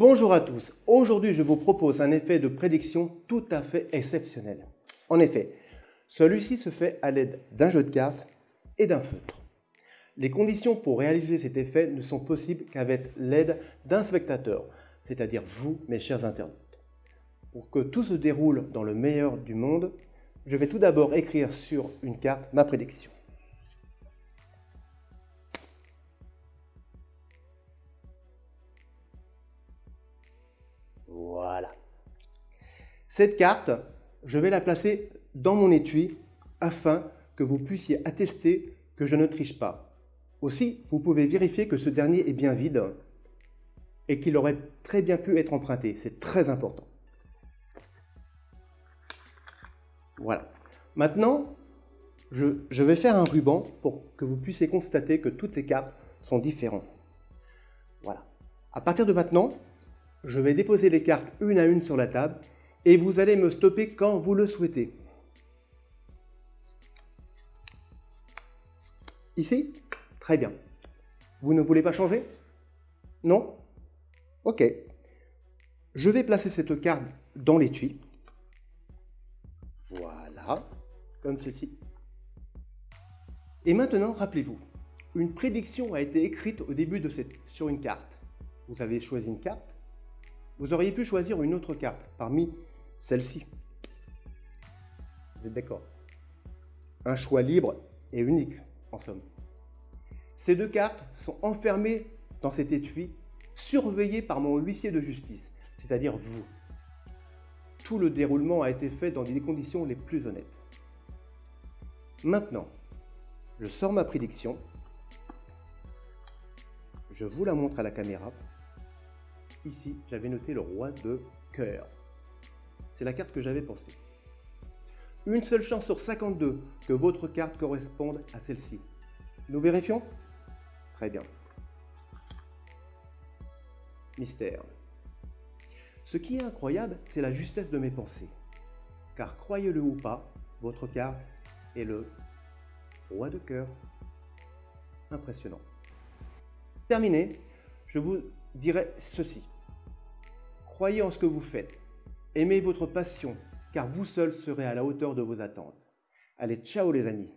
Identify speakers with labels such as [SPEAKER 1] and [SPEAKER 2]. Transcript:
[SPEAKER 1] Bonjour à tous, aujourd'hui je vous propose un effet de prédiction tout à fait exceptionnel. En effet, celui-ci se fait à l'aide d'un jeu de cartes et d'un feutre. Les conditions pour réaliser cet effet ne sont possibles qu'avec l'aide d'un spectateur, c'est-à-dire vous, mes chers internautes. Pour que tout se déroule dans le meilleur du monde, je vais tout d'abord écrire sur une carte ma prédiction. Cette carte, je vais la placer dans mon étui afin que vous puissiez attester que je ne triche pas. Aussi, vous pouvez vérifier que ce dernier est bien vide et qu'il aurait très bien pu être emprunté. C'est très important. Voilà. Maintenant, je, vais faire un ruban pour que vous puissiez constater que toutes les cartes sont différentes. Voilà. À partir de maintenant, je vais déposer les cartes une à une sur la table et vous allez me stopper quand vous le souhaitez. Ici Très bien. Vous ne voulez pas changer? Non? Ok. Je vais placer cette carte dans l'étui. Voilà, comme ceci. Et maintenant, rappelez-vous, une prédiction a été écrite au début de cette, sur une carte. Vous avez choisi une carte. Vous auriez pu choisir une autre carte parmi celles-ci. Vous êtes d'accord? Un choix libre et unique, en somme. Ces deux cartes sont enfermées dans cet étui, surveillées par mon huissier de justice, c'est-à-dire vous. Tout le déroulement a été fait dans des conditions les plus honnêtes. Maintenant, je sors ma prédiction, je vous la montre à la caméra. Ici, j'avais noté le roi de cœur. C'est la carte que j'avais pensée. Une seule chance sur 52 que votre carte corresponde à celle-ci. Nous vérifions? Très bien. Mystère. Ce qui est incroyable, c'est la justesse de mes pensées. Car croyez-le ou pas, votre carte est le roi de cœur. Impressionnant. Terminé, je vous dirai ceci. Croyez en ce que vous faites. Aimez votre passion, car vous seul serez à la hauteur de vos attentes. Allez, ciao les amis